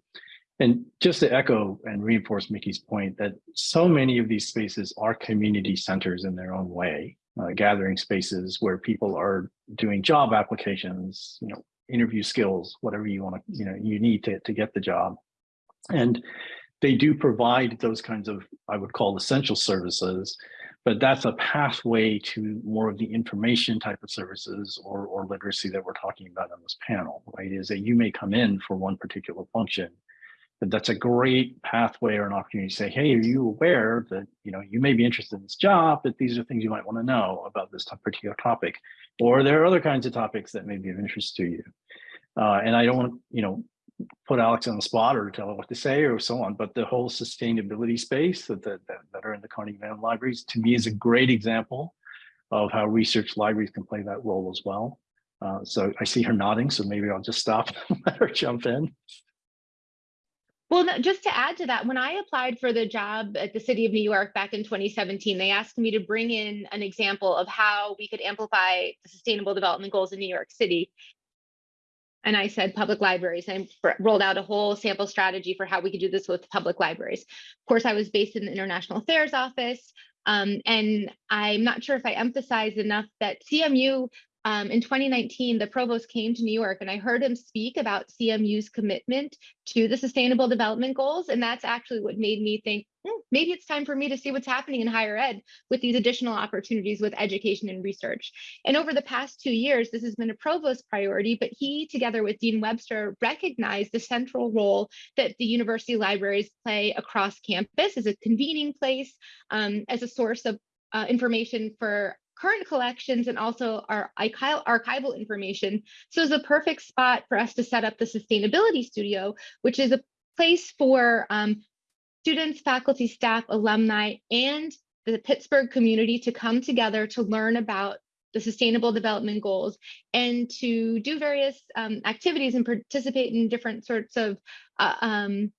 And just to echo and reinforce Mickey's point that so many of these spaces are community centers in their own way uh, gathering spaces where people are doing job applications, you know, interview skills, whatever you want to, you know, you need to, to get the job. And they do provide those kinds of, I would call essential services, but that's a pathway to more of the information type of services or, or literacy that we're talking about on this panel, right? Is that you may come in for one particular function, that that's a great pathway or an opportunity to say, hey, are you aware that you know you may be interested in this job, but these are things you might want to know about this particular topic, or there are other kinds of topics that may be of interest to you. Uh, and I don't want you know, put Alex on the spot or tell her what to say or so on, but the whole sustainability space that, that, that are in the Carnegie Mellon libraries to me is a great example of how research libraries can play that role as well. Uh, so I see her nodding, so maybe I'll just stop (laughs) and let her jump in. Well, just to add to that, when I applied for the job at the City of New York back in 2017, they asked me to bring in an example of how we could amplify the Sustainable Development Goals in New York City. And I said public libraries. I rolled out a whole sample strategy for how we could do this with public libraries. Of course, I was based in the International Affairs Office. Um, and I'm not sure if I emphasized enough that CMU um, in 2019, the provost came to New York and I heard him speak about CMU's commitment to the sustainable development goals. And that's actually what made me think, hmm, maybe it's time for me to see what's happening in higher ed with these additional opportunities with education and research. And over the past two years, this has been a provost priority, but he, together with Dean Webster, recognized the central role that the university libraries play across campus as a convening place, um, as a source of uh, information for current collections and also our archival information. So it's a perfect spot for us to set up the sustainability studio, which is a place for um, students, faculty, staff, alumni, and the Pittsburgh community to come together to learn about the sustainable development goals and to do various um, activities and participate in different sorts of uh, um,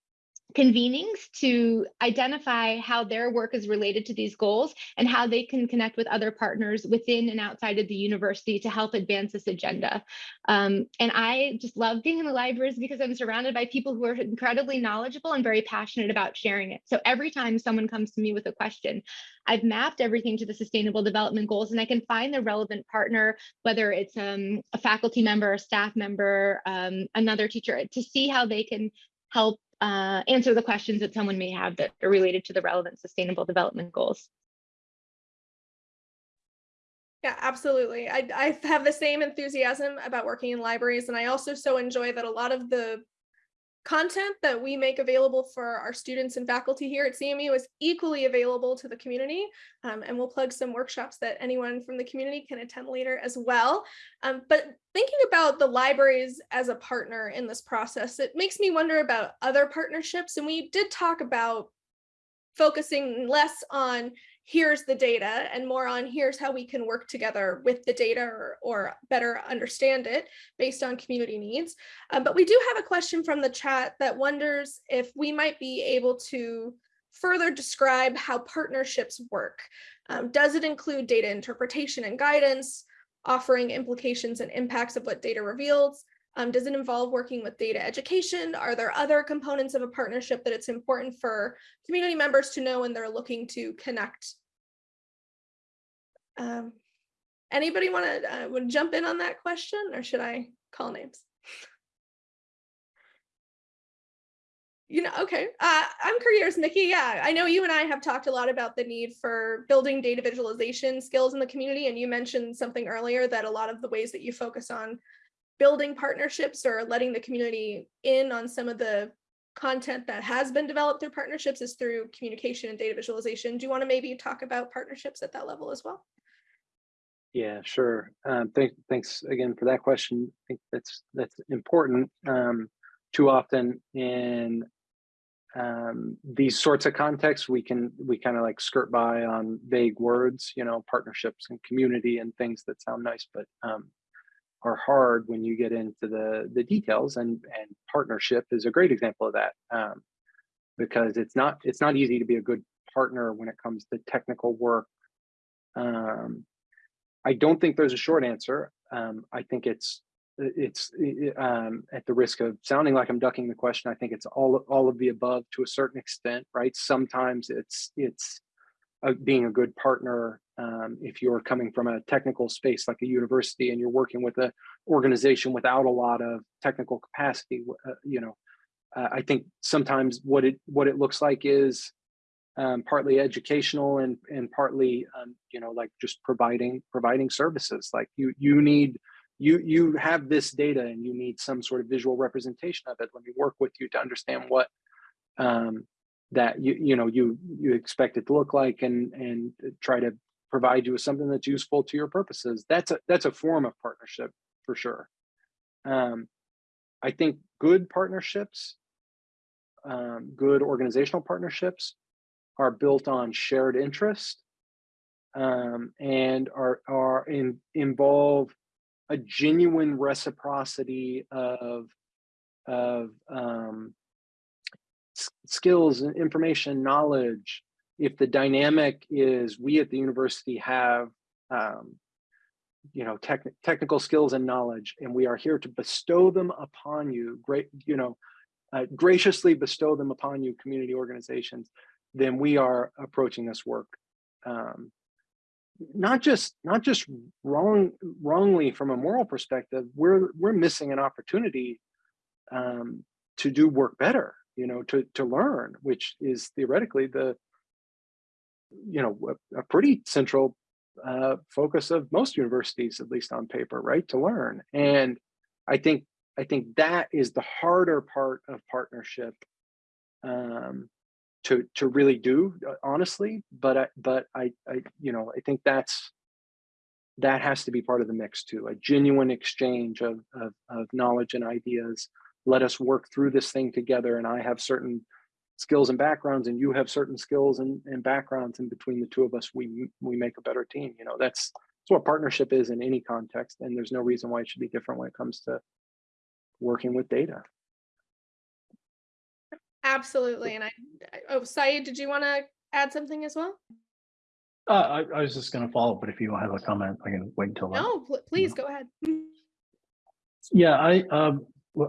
convenings to identify how their work is related to these goals and how they can connect with other partners within and outside of the university to help advance this agenda. Um, and I just love being in the libraries because I'm surrounded by people who are incredibly knowledgeable and very passionate about sharing it. So every time someone comes to me with a question, I've mapped everything to the sustainable development goals and I can find the relevant partner, whether it's um, a faculty member, a staff member, um, another teacher, to see how they can help uh, answer the questions that someone may have that are related to the relevant sustainable development goals. Yeah, absolutely. I, I have the same enthusiasm about working in libraries, and I also so enjoy that a lot of the content that we make available for our students and faculty here at CMU is equally available to the community. Um, and we'll plug some workshops that anyone from the community can attend later as well. Um, but thinking about the libraries as a partner in this process, it makes me wonder about other partnerships. And we did talk about focusing less on here's the data and more on here's how we can work together with the data or, or better understand it based on community needs. Um, but we do have a question from the chat that wonders if we might be able to further describe how partnerships work. Um, does it include data interpretation and guidance, offering implications and impacts of what data reveals, um, does it involve working with data education? Are there other components of a partnership that it's important for community members to know when they're looking to connect? Um, anybody want to uh, jump in on that question or should I call names? You know, okay. Uh, I'm careers, Mickey. Yeah, I know you and I have talked a lot about the need for building data visualization skills in the community. And you mentioned something earlier that a lot of the ways that you focus on building partnerships or letting the community in on some of the content that has been developed through partnerships is through communication and data visualization. Do you want to maybe talk about partnerships at that level as well? Yeah, sure. Um, thank, thanks again for that question. I think that's that's important. Um, too often in um, these sorts of contexts, we can we kind of like skirt by on vague words, you know, partnerships and community and things that sound nice, but um, are hard when you get into the the details and and partnership is a great example of that um, because it's not it's not easy to be a good partner when it comes to technical work um, i don't think there's a short answer um, i think it's it's um, at the risk of sounding like i'm ducking the question i think it's all all of the above to a certain extent right? Sometimes it's it's uh, being a good partner um, if you're coming from a technical space like a university and you're working with an organization without a lot of technical capacity, uh, you know, uh, I think sometimes what it what it looks like is um, partly educational and and partly um, you know like just providing providing services. Like you you need you you have this data and you need some sort of visual representation of it. Let me work with you to understand what um, that you you know you you expect it to look like and and try to provide you with something that's useful to your purposes. That's a that's a form of partnership for sure. Um, I think good partnerships, um, good organizational partnerships, are built on shared interest um, and are are in, involve a genuine reciprocity of of um, skills and information, knowledge, if the dynamic is we at the university have um, you know tech, technical skills and knowledge and we are here to bestow them upon you great you know uh, graciously bestow them upon you community organizations then we are approaching this work um, not just not just wrong wrongly from a moral perspective we're we're missing an opportunity um, to do work better you know to to learn which is theoretically the you know, a, a pretty central uh, focus of most universities, at least on paper, right? To learn. And I think I think that is the harder part of partnership um, to to really do, uh, honestly. But I, but I, I you know I think that's that has to be part of the mix too. A genuine exchange of of, of knowledge and ideas, let us work through this thing together and I have certain skills and backgrounds and you have certain skills and, and backgrounds and between the two of us we we make a better team you know that's that's what partnership is in any context and there's no reason why it should be different when it comes to working with data Absolutely. And I, oh, Sayeed, did you want to add something as well? Uh, I, I was just gonna follow, but if you have a comment, I can wait until. No, pl- please go ahead. Yeah, I, um, uh,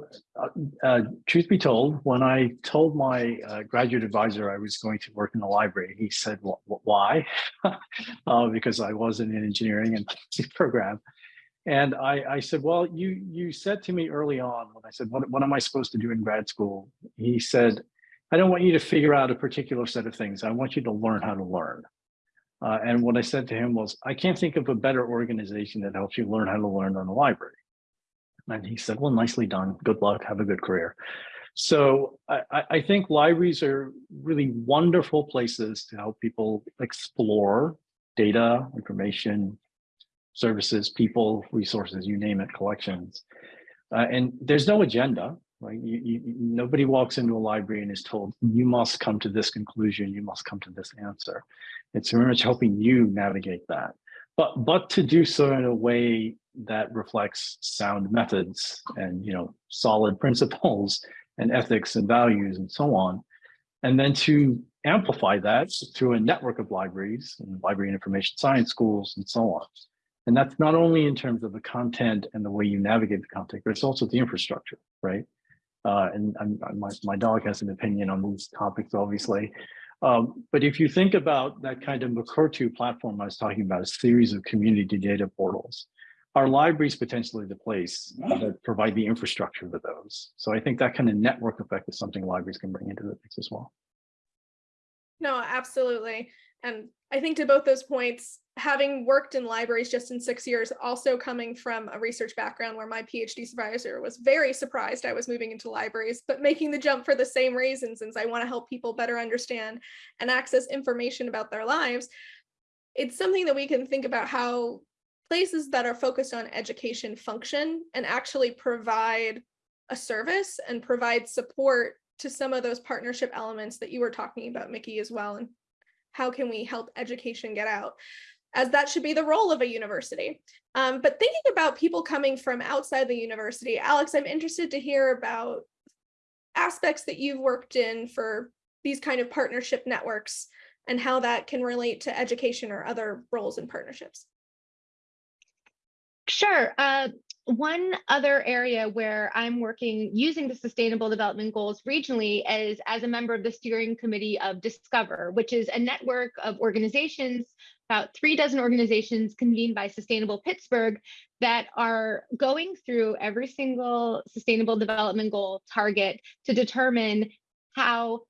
uh, truth be told, when I told my uh, graduate advisor I was going to work in the library, he said, "Wh- wh- why? (laughs) uh, because I wasn't in engineering and (laughs) program. And I, I said, well, you, you said to me early on when I said, what, what am I supposed to do in grad school? He said, I don't want you to figure out a particular set of things. I want you to learn how to learn. Uh, and what I said to him was, I can't think of a better organization that helps you learn how to learn than a library. And he said, well, nicely done. Good luck. Have a good career. So I, I- I think libraries are really wonderful places to help people explore data, information, services, people, resources, you name it, collections. Uh, and there's no agenda, right? You, you, nobody walks into a library and is told, you must come to this conclusion, you must come to this answer. It's very much helping you navigate that. But, but to do so in a way that reflects sound methods and, you know, solid (laughs) principles and ethics and values and so on. And then to amplify that through a network of libraries and library and information science schools and so on. And that's not only in terms of the content and the way you navigate the content, but it's also the infrastructure, right? Uh, and I'm, my, my dog has an opinion on these topics, obviously. Um, but if you think about that kind of Mukurtu platform I was talking about, a series of community data portals, our libraries potentially the place that provide the infrastructure for those. So I think that kind of network effect is something libraries can bring into the mix as well. No, absolutely. And I think to both those points, having worked in libraries just in six years, also coming from a research background where my PhD supervisor was very surprised I was moving into libraries, but making the jump for the same reason, since I want to help people better understand and access information about their lives. It's something that we can think about how places that are focused on education function and actually provide a service and provide support to some of those partnership elements that you were talking about, Mickey, as well. And how can we help education get out? As that should be the role of a university. Um, but thinking about people coming from outside the university, Alex, I'm interested to hear about aspects that you've worked in for these kind of partnership networks and how that can relate to education or other roles and partnerships. Sure. Uh, one other area where I'm working using the Sustainable Development Goals regionally is as a member of the steering committee of Discover, which is a network of organizations, about three dozen organizations convened by Sustainable Pittsburgh that are going through every single Sustainable Development Goal target to determine how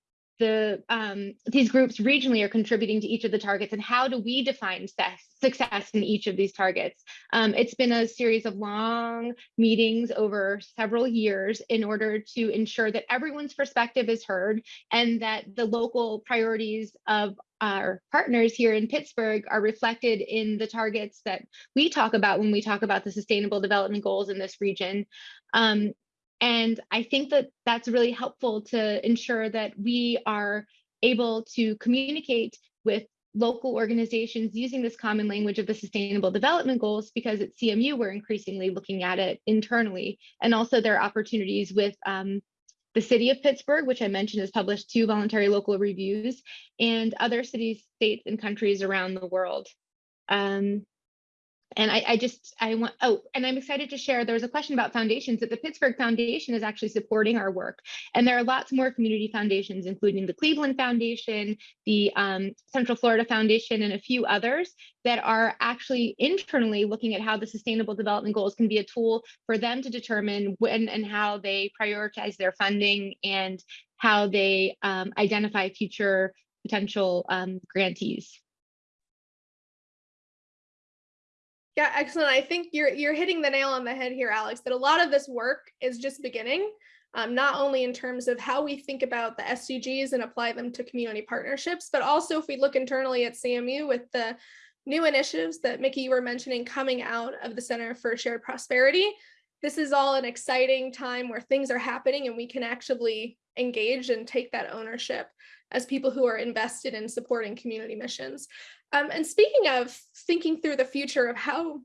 the um, these groups regionally are contributing to each of the targets and how do we define success, in each of these targets. Um, it's been a series of long meetings over several years in order to ensure that everyone's perspective is heard and that the local priorities of our partners here in Pittsburgh are reflected in the targets that we talk about when we talk about the sustainable development goals in this region. Um, and I think that that's really helpful to ensure that we are able to communicate with local organizations using this common language of the sustainable development goals because at CMU we're increasingly looking at it internally and also there are opportunities with um, the city of Pittsburgh, which I mentioned has published two voluntary local reviews and other cities, states and countries around the world. Um, and I, I just, I want, oh, and I'm excited to share, there was a question about foundations that the Pittsburgh Foundation is actually supporting our work. And there are lots more community foundations, including the Cleveland Foundation, the um, Central Florida Foundation, and a few others that are actually internally looking at how the Sustainable Development Goals can be a tool for them to determine when and how they prioritize their funding and how they um, identify future potential um, grantees. Yeah, excellent. I think you're you're hitting the nail on the head here, Alex, that a lot of this work is just beginning, um, not only in terms of how we think about the SDGs and apply them to community partnerships, but also if we look internally at CMU with the new initiatives that Mickey, you were mentioning coming out of the Center for Shared Prosperity, this is all an exciting time where things are happening and we can actually engage and take that ownership as people who are invested in supporting community missions. Um, and speaking of thinking through the future of how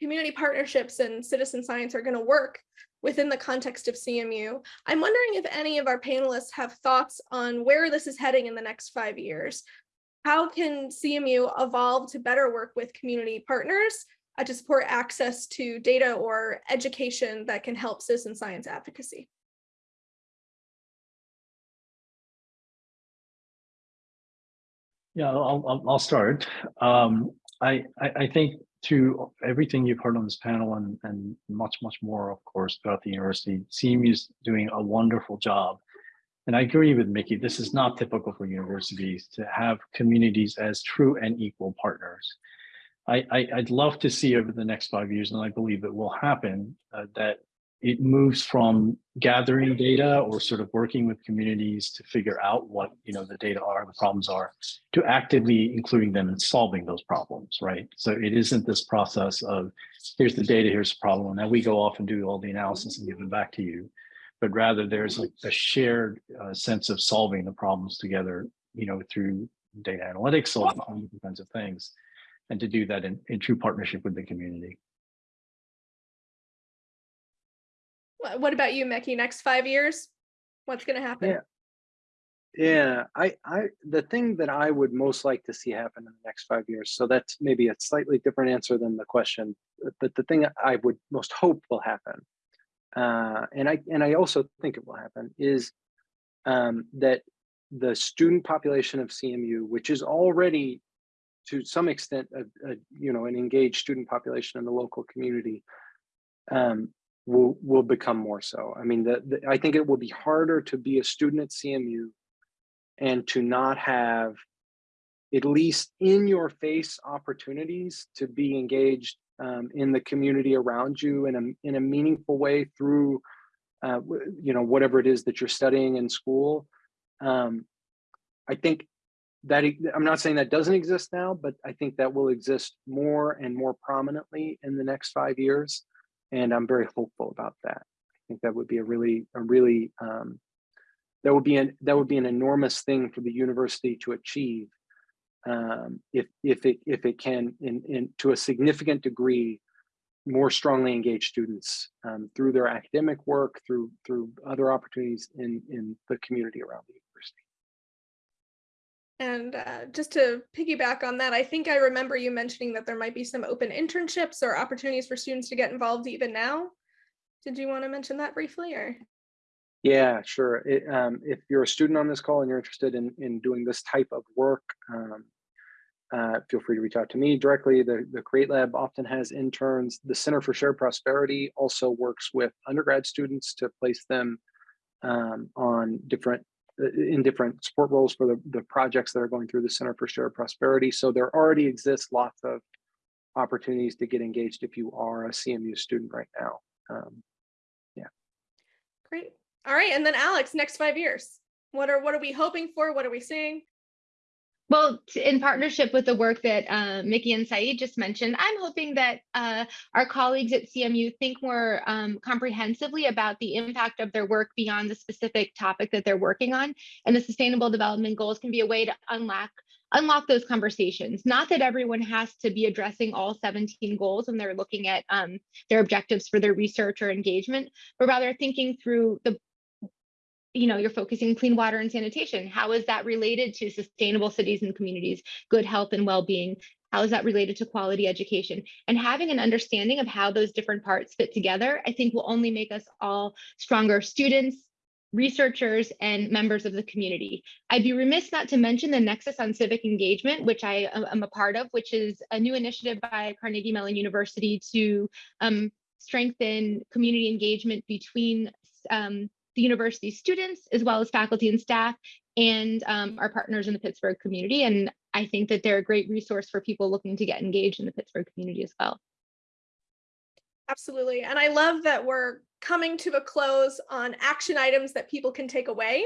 community partnerships and citizen science are going to work within the context of CMU, I'm wondering if any of our panelists have thoughts on where this is heading in the next five years. How can CMU evolve to better work with community partners uh, to support access to data or education that can help citizen science advocacy? Yeah, I'll, I'll, I'll start. Um, I, I, I think to everything you've heard on this panel and, and much, much more, of course, throughout the university, CMU is doing a wonderful job. And I agree with Mickey, this is not typical for universities to have communities as true and equal partners. I, I, would love to see over the next five years, and I believe it will happen, uh, that it moves from gathering data or sort of working with communities to figure out what you know the data are, the problems are, to actively including them in solving those problems, right? So it isn't this process of here's the data, here's the problem, and now we go off and do all the analysis and give it back to you, but rather there's like a shared uh, sense of solving the problems together, you know, through data analytics, all kinds of things, and to do that in, in true partnership with the community. What about you, Mickey? Next five years, what's going to happen? Yeah. Yeah, I, I, the thing that I would most like to see happen in the next five years, so that's maybe a slightly different answer than the question, but the thing I would most hope will happen, uh, and I, and I also think it will happen, is um, that the student population of CMU, which is already to some extent, a, a, you know, an engaged student population in the local community, um, will will become more so. I mean, the, the, I think it will be harder to be a student at CMU and to not have at least in your face opportunities to be engaged um, in the community around you in a in a meaningful way through uh, you know whatever it is that you're studying in school. Um, I think that I'm not saying that doesn't exist now, but I think that will exist more and more prominently in the next five years and I'm very hopeful about that. I think that would be a really, a really, um, that would be an that would be an enormous thing for the university to achieve um, if if it if it can in in to a significant degree more strongly engage students um, through their academic work through through other opportunities in in the community around university. And uh, just to piggyback on that, I think I remember you mentioning that there might be some open internships or opportunities for students to get involved even now. Did you want to mention that briefly or? Yeah, sure. It, um, if you're a student on this call and you're interested in, in doing this type of work, um, uh, feel free to reach out to me directly. The, the Create Lab often has interns. The Center for Shared Prosperity also works with undergrad students to place them um, on different in different support roles for the, the projects that are going through the Center for Shared Prosperity. So there already exists lots of opportunities to get engaged if you are a CMU student right now. Um, yeah. Great. All right. And then Alex, next five years, what are what are we hoping for? What are we seeing? Well, in partnership with the work that uh, Mickey and Sayeed just mentioned, I'm hoping that uh, our colleagues at CMU think more um, comprehensively about the impact of their work beyond the specific topic that they're working on. And the Sustainable Development Goals can be a way to unlock unlock those conversations. Not that everyone has to be addressing all 17 goals when they're looking at um, their objectives for their research or engagement, but rather thinking through the you know, you're focusing clean water and sanitation. How is that related to sustainable cities and communities, good health and well-being? How is that related to quality education? And having an understanding of how those different parts fit together, I think will only make us all stronger students, researchers, and members of the community. I'd be remiss not to mention the Nexus on Civic Engagement, which I am a part of, which is a new initiative by Carnegie Mellon University to um, strengthen community engagement between um, the university students, as well as faculty and staff, and um, our partners in the Pittsburgh community. And I think that they're a great resource for people looking to get engaged in the Pittsburgh community as well. Absolutely. And I love that we're coming to a close on action items that people can take away.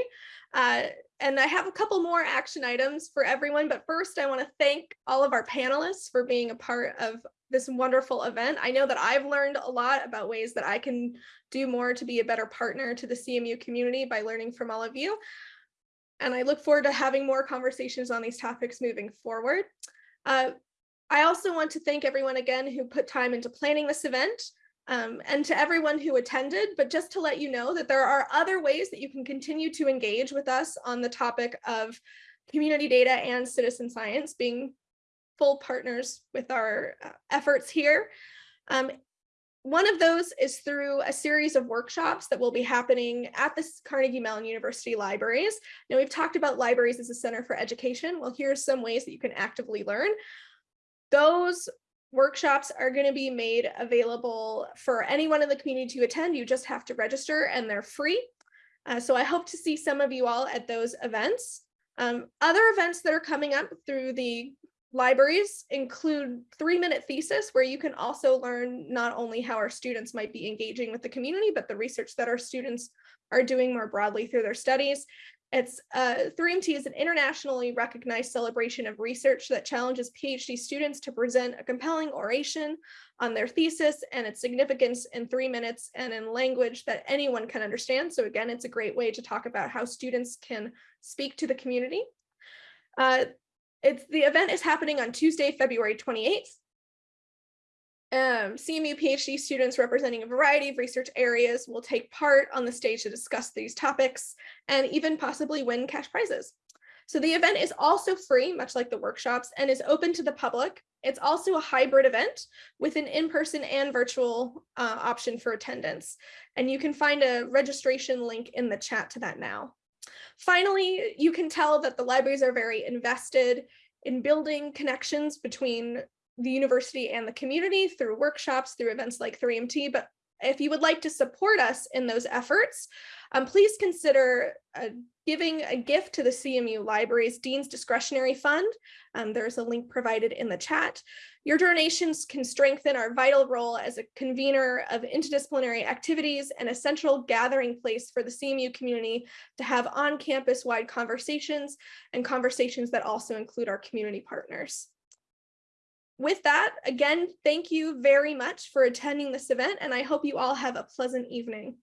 Uh, and I have a couple more action items for everyone. But first, I want to thank all of our panelists for being a part of this wonderful event. I know that I've learned a lot about ways that I can do more to be a better partner to the CMU community by learning from all of you. And I look forward to having more conversations on these topics moving forward. Uh, I also want to thank everyone again who put time into planning this event um, and to everyone who attended, but just to let you know that there are other ways that you can continue to engage with us on the topic of community data and citizen science being full partners with our uh, efforts here. Um, one of those is through a series of workshops that will be happening at the Carnegie Mellon University libraries. Now we've talked about libraries as a center for education. Well, here's some ways that you can actively learn. Those workshops are going to be made available for anyone in the community to attend. You just have to register and they're free. Uh, so I hope to see some of you all at those events. Um, other events that are coming up through the libraries include three minute thesis where you can also learn not only how our students might be engaging with the community, but the research that our students are doing more broadly through their studies. It's uh, 3MT is an internationally recognized celebration of research that challenges PhD students to present a compelling oration on their thesis and its significance in three minutes and in language that anyone can understand. So again, it's a great way to talk about how students can speak to the community. Uh, it's the event is happening on Tuesday, February 28th. Um, CMU PhD students representing a variety of research areas will take part on the stage to discuss these topics and even possibly win cash prizes. So the event is also free, much like the workshops, and is open to the public. It's also a hybrid event with an in-person and virtual uh, option for attendance. And you can find a registration link in the chat to that now. Finally, you can tell that the libraries are very invested in building connections between the university and the community through workshops, through events like 3MT, but if you would like to support us in those efforts, um, please consider uh, giving a gift to the CMU Libraries Dean's Discretionary Fund. Um, there's a link provided in the chat. Your donations can strengthen our vital role as a convener of interdisciplinary activities and a central gathering place for the CMU community to have on-campus wide conversations and conversations that also include our community partners with that, again, thank you very much for attending this event, and I hope you all have a pleasant evening.